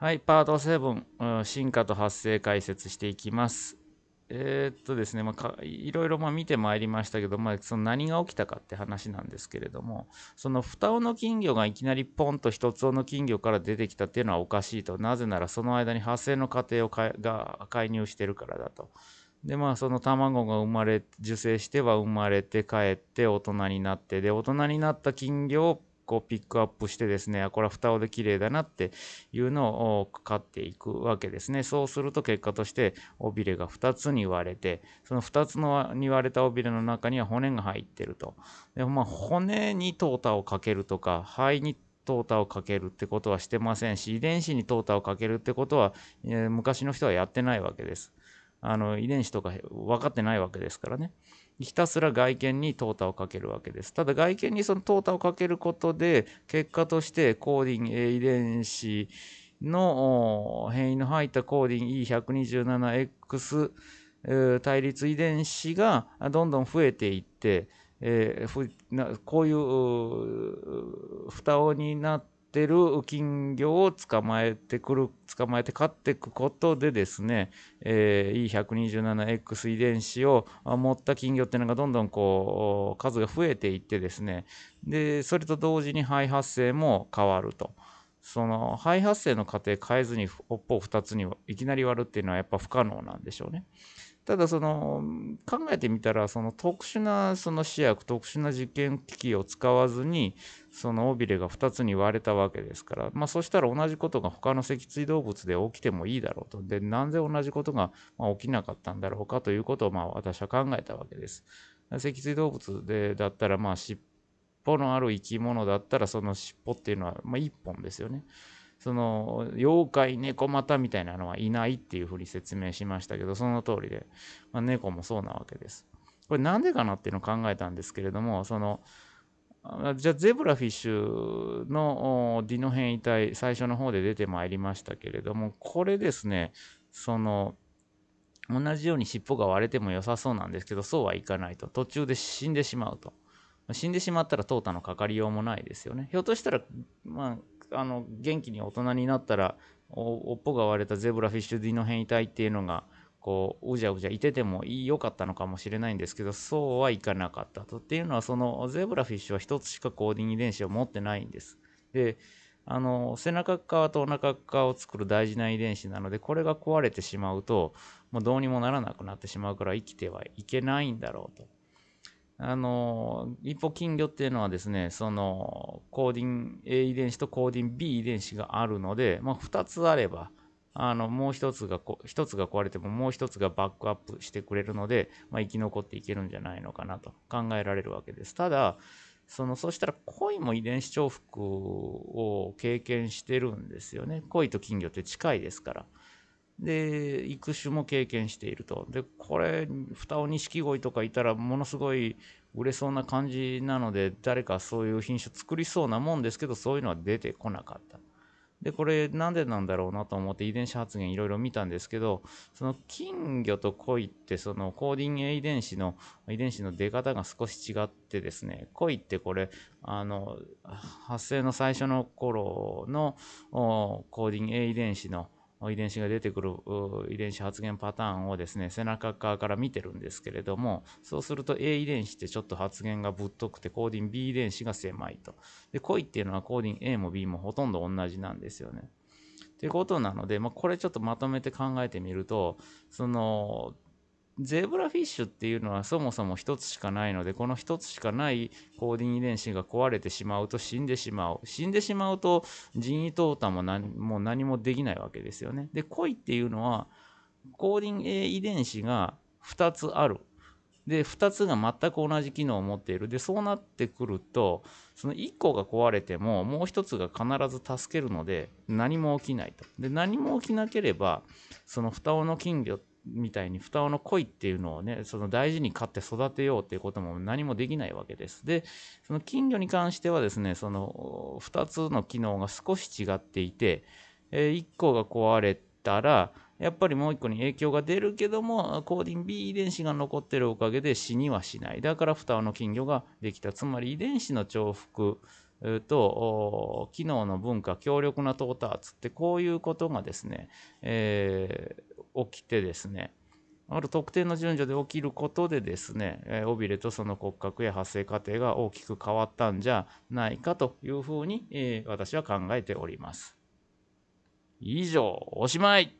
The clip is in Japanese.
はい、パート7、進化と発生解説していきます。えー、っとですね、まあ、いろいろま見てまいりましたけど、まあ、その何が起きたかって話なんですけれども、その双尾の金魚がいきなりポンと一つ尾の金魚から出てきたっていうのはおかしいと。なぜならその間に発生の過程をかが介入してるからだと。でまあその卵が生まれ受精しては生まれて帰って大人になってで大人になった金魚をこうピックアップしてですね、これは蓋をで綺麗だなっていうのを買っていくわけですね。そうすると結果として尾びれが2つに割れて、その2つのに割れた尾びれの中には骨が入ってると。でまあ、骨に淘汰をかけるとか、肺に淘汰をかけるってことはしてませんし、遺伝子に淘汰をかけるってことは、え、昔の人はやってないわけです。あの遺伝子とか分かってないわけですからね。ひたすら外見に淘汰をかけるわけです。ただ外見にその淘汰をかけることで、結果としてコーディン A 遺伝子の変異の入ったコーディン E127X 対立遺伝子がどんどん増えていって、えー、こういう蓋をになってってる金魚を捕まえてくる、捕まえて飼っていくことでですね、えー、E127X 遺伝子を持った金魚っていうのがどんどんこう、数が増えていってですね、で、それと同時に肺発生も変わると。その肺発生の過程変えずに尾っぽを2つにいきなり割るっていうのはやっぱ不可能なんでしょうね。ただその考えてみたらその特殊なその試薬特殊な実験機器を使わずにその尾びれが2つに割れたわけですから、まあ、そしたら同じことが他の脊椎動物で起きてもいいだろうとでなぜ同じことが起きなかったんだろうかということをまあ私は考えたわけです。脊椎動物でだったらまあ尻尾のある生き物だったらその尻尾っていうのはまあ1本ですよね。その妖怪猫股みたいなのはいないっていうふうに説明しましたけどその通りで、まあ、猫もそうなわけです。これなんでかなっていうのを考えたんですけれどもそのじゃあゼブラフィッシュのディノ変異体最初の方で出てまいりましたけれどもこれですねその同じように尻尾が割れても良さそうなんですけどそうはいかないと。途中で死んでしまうと。死んでしまったら淘汰のかかりようもないですよね。ひょっとしたらまああの元気に大人になったらおっぽが割れたゼブラフィッシュディノ変異体っていうのがこううじゃうじゃいてても良かったのかもしれないんですけどそうはいかなかったとっていうのはそのゼブラフィッシュは1つしかコーディング遺伝子を持ってないんです。であの背中側とお腹側を作る大事な遺伝子なのでこれが壊れてしまうともうどうにもならなくなってしまうから生きてはいけないんだろうと。あの、一方金魚っていうのはですね、その、コーディン A 遺伝子とコーディン B 遺伝子があるので、まあ、2つあれば、あの、もう1つがこ、1つが壊れてももう1つがバックアップしてくれるので、まあ、生き残っていけるんじゃないのかなと考えられるわけです。ただ、その、そしたら鯉も遺伝子重複を経験してるんですよね。鯉と金魚って近いですから。で、育種も経験していると。で、これ、双尾錦鯉とかいたらものすごい売れそうな感じなので、誰かそういう品種作りそうなもんですけど、そういうのは出てこなかった。で、これなんでなんだろうなと思って遺伝子発現いろいろ見たんですけど、その金魚と鯉ってそのコーディング A 遺伝子の遺伝子の出方が少し違ってですね、鯉ってこれ、あの、発生の最初の頃のコーディング A 遺伝子の遺伝子が出てくる遺伝子発現パターンをですね背中側から見てるんですけれどもそうすると A 遺伝子ってちょっと発現がぶっとくてコーディン B 遺伝子が狭いと。で恋っていうのはコーディン A も B もほとんど同じなんですよね。ということなので、まあ、これちょっとまとめて考えてみるとそのゼブラフィッシュっていうのはそもそも1つしかないので、この1つしかないコーディン遺伝子が壊れてしまうと死んでしまう。死んでしまうと人為淘汰も何も何もできないわけですよね。で、恋っていうのはコーディン A 遺伝子が2つある。で、2つが全く同じ機能を持っている。で、そうなってくると、その1個が壊れても、もう1つが必ず助けるので、何も起きないと。で、何も起きなければ、その双尾の金魚ってみたいに双尾の恋っていうのをね、その大事に飼って育てようっていうことも何もできないわけです。で、その金魚に関してはですね、その2つの機能が少し違っていて、え1個が壊れたら、やっぱりもう1個に影響が出るけども、コーディン B 遺伝子が残ってるおかげで死にはしない。だから双尾の金魚ができた。つまり遺伝子の重複と機能の文化強力な到達ってこういうことがですね、えー、起きてですねある特定の順序で起きることでですね、え、尾びれとその骨格や発生過程が大きく変わったんじゃないかというふうに、えー、私は考えております。以上、おしまい